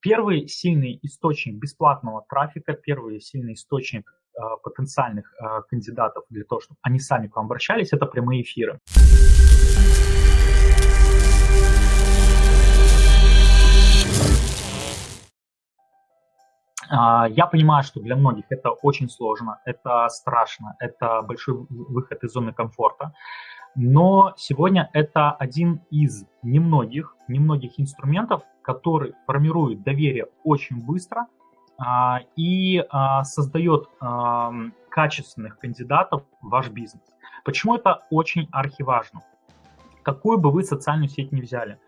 первый сильный источник бесплатного трафика, первый сильный источник потенциальных кандидатов для того, чтобы они сами к вам обращались, это прямые эфиры. А, я понимаю, что для многих это очень сложно, это страшно, это большой выход из зоны комфорта. Но сегодня это один из немногих, немногих инструментов, который формирует доверие очень быстро а, и а, создает качественных кандидатов в ваш бизнес. Почему это очень архиважно? Какую бы вы социальную сеть не взяли,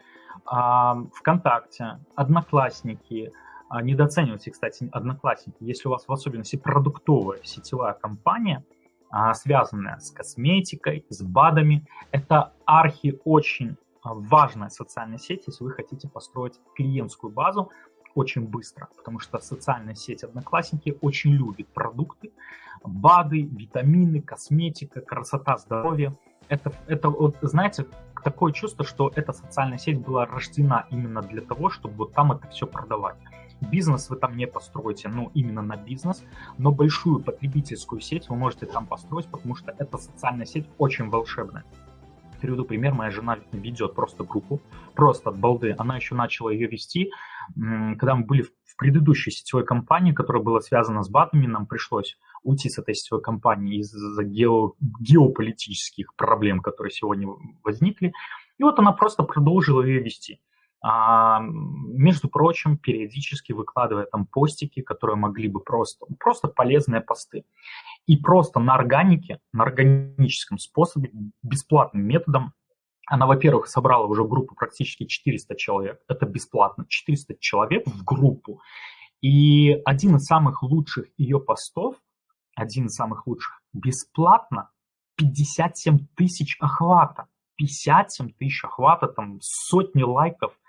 ВКонтакте, Одноклассники – а, недооценивайте, кстати, одноклассники. Если у вас в особенности продуктовая сетевая компания, а, связанная с косметикой, с БАДами, это архи очень а, важная социальная сеть, если вы хотите построить клиентскую базу очень быстро, потому что социальная сеть Одноклассники очень любит продукты, БАДы, витамины, косметика, красота, здоровье. Это, это вот, знаете, такое чувство, что эта социальная сеть была рождена именно для того, чтобы вот там это все продавать. Бизнес вы там не построите, ну, именно на бизнес, но большую потребительскую сеть вы можете там построить, потому что эта социальная сеть очень волшебная. Приведу пример, моя жена ведет просто группу, просто от балды. Она еще начала ее вести, когда мы были в предыдущей сетевой компании, которая была связана с батами, нам пришлось уйти с этой сетевой компании из-за гео, геополитических проблем, которые сегодня возникли. И вот она просто продолжила ее вести. А, между прочим, периодически выкладывая там постики, которые могли бы просто, просто полезные посты. И просто на органике, на органическом способе, бесплатным методом, она, во-первых, собрала уже группу практически 400 человек. Это бесплатно, 400 человек в группу. И один из самых лучших ее постов, один из самых лучших, бесплатно 57 тысяч охвата. 57 тысяч охвата, там сотни лайков –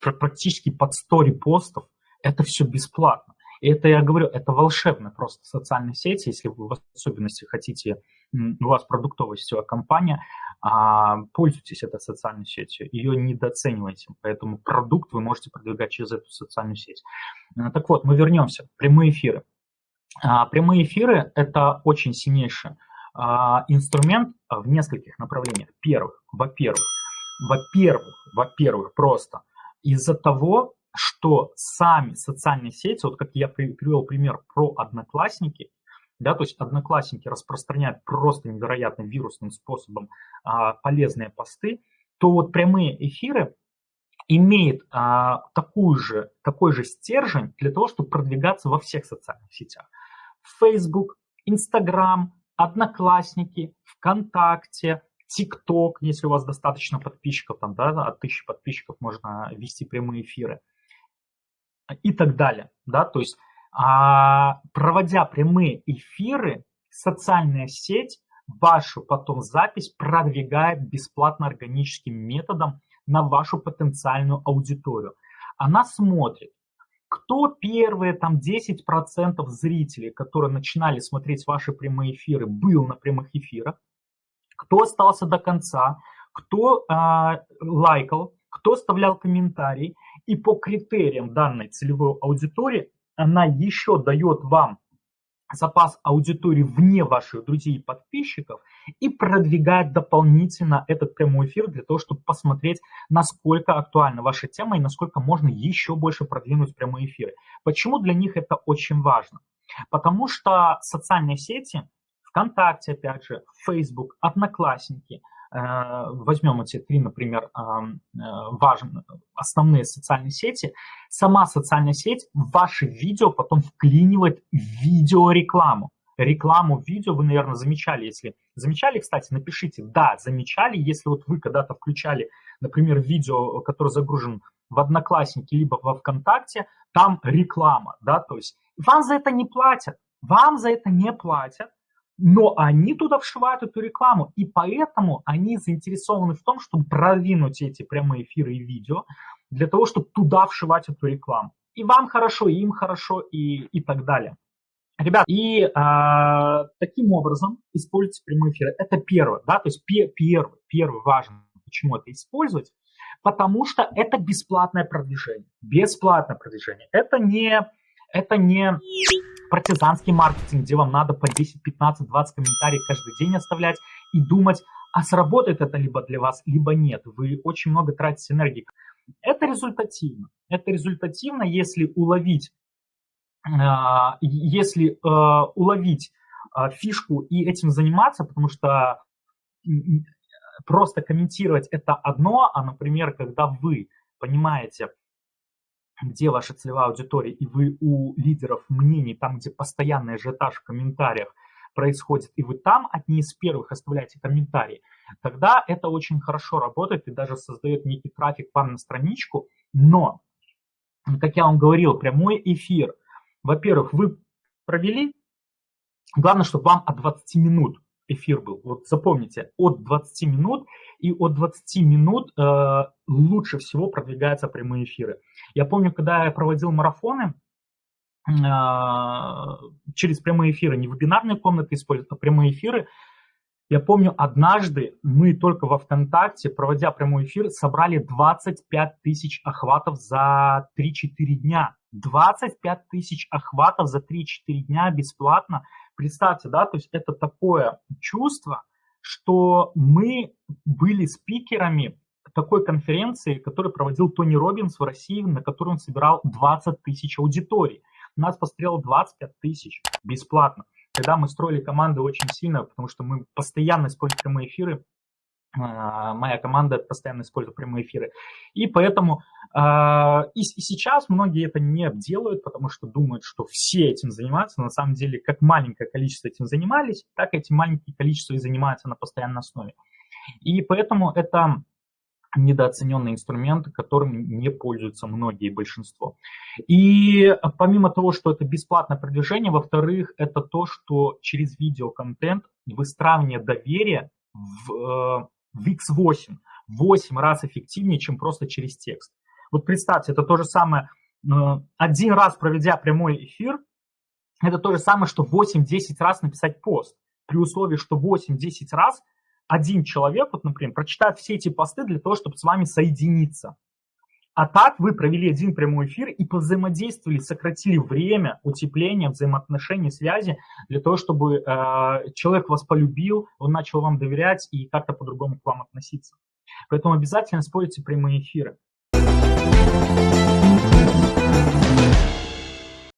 практически под 100 репостов, это все бесплатно. И это, я говорю, это волшебно просто социальные сети, если вы в особенности хотите, у вас продуктовая сетевая компания, а, пользуйтесь этой социальной сетью, ее недооценивайте, поэтому продукт вы можете продвигать через эту социальную сеть. Э, так вот, мы вернемся. Прямые эфиры. А, прямые эфиры – это очень сильнейший а, инструмент в нескольких направлениях. Первых, во-первых, во-первых, во-первых, просто из-за того, что сами социальные сети, вот как я привел пример про одноклассники, да, то есть одноклассники распространяют просто невероятным вирусным способом а, полезные посты, то вот прямые эфиры имеют а, такую же, такой же стержень для того, чтобы продвигаться во всех социальных сетях. Facebook, Instagram, Одноклассники, ВКонтакте, ТикТок, если у вас достаточно подписчиков, там, да, от тысячи подписчиков можно вести прямые эфиры и так далее, да, то есть а, проводя прямые эфиры, социальная сеть вашу потом запись продвигает бесплатно органическим методом на вашу потенциальную аудиторию. Она смотрит, кто первые там 10% зрителей, которые начинали смотреть ваши прямые эфиры, был на прямых эфирах, кто остался до конца, кто э, лайкал, кто оставлял комментарий. И по критериям данной целевой аудитории она еще дает вам запас аудитории вне ваших друзей и подписчиков и продвигает дополнительно этот прямой эфир для того, чтобы посмотреть, насколько актуальна ваша тема и насколько можно еще больше продвинуть прямые эфиры. Почему для них это очень важно? Потому что социальные сети ВКонтакте, опять же, Facebook, Одноклассники. Э, возьмем эти три, например, э, важные, основные социальные сети. Сама социальная сеть в ваши видео потом вклинивает видеорекламу. Рекламу видео вы, наверное, замечали. Если замечали, кстати, напишите «да», замечали, если вот вы когда-то включали, например, видео, которое загружен в Одноклассники либо во ВКонтакте, там реклама, да, то есть вам за это не платят, вам за это не платят, но они туда вшивают эту рекламу, и поэтому они заинтересованы в том, чтобы продвинуть эти прямые эфиры и видео, для того, чтобы туда вшивать эту рекламу. И вам хорошо, и им хорошо, и, и так далее. Ребят, и а, таким образом используйте прямые эфиры. Это первое, да, то есть пе первый, первый важный, почему это использовать. потому что это бесплатное продвижение. Бесплатное продвижение. Это не, это не партизанский маркетинг, где вам надо по 10, 15, 20 комментариев каждый день оставлять и думать, а сработает это либо для вас, либо нет. Вы очень много тратите энергии. Это результативно. Это результативно, если уловить, а, если э, уловить а, фишку и этим заниматься, потому что просто комментировать это одно, а, например, когда вы понимаете, где ваша целевая аудитория, и вы у лидеров мнений, там, где постоянный ажиотаж в комментариях происходит, и вы там одни из первых оставляете комментарии, тогда это очень хорошо работает и даже создает некий трафик вам на страничку. Но, как я вам говорил, прямой эфир, во-первых, вы провели, главное, чтобы вам от 20 минут эфир был. Вот запомните, от 20 минут и от 20 минут э, лучше всего продвигаются прямые эфиры. Я помню, когда я проводил марафоны, э, через прямые эфиры, не вебинарные комнаты используют, а прямые эфиры, я помню, однажды мы только во ВКонтакте, проводя прямой эфир, собрали 25 тысяч охватов за 3-4 дня. 25 тысяч охватов за 3-4 дня бесплатно. Представьте, да, то есть это такое чувство, что мы были спикерами такой конференции, которую проводил Тони Робинс в России, на которой он собирал 20 тысяч аудиторий. Нас посмотрело 25 тысяч бесплатно. Когда мы строили команды очень сильно, потому что мы постоянно используем прямые эфиры, моя команда постоянно использует прямые эфиры. И поэтому э, и, и сейчас многие это не делают, потому что думают, что все этим занимаются. На самом деле, как маленькое количество этим занимались, так эти маленькие количества и занимаются на постоянной основе. И поэтому это недооцененный инструмент, которым не пользуются многие большинство. И помимо того, что это бесплатное продвижение, во-вторых, это то, что через видеоконтент выстраивание доверия в, э, в X8 8 раз эффективнее, чем просто через текст. Вот представьте, это то же самое, э, один раз проведя прямой эфир, это то же самое, что 8-10 раз написать пост, при условии, что 8-10 раз один человек, вот, например, прочитает все эти посты для того, чтобы с вами соединиться. А так вы провели один прямой эфир и повзаимодействовали, сократили время утепления взаимоотношений, связи для того, чтобы э, человек вас полюбил, он начал вам доверять и как-то по-другому к вам относиться. Поэтому обязательно используйте прямые эфиры.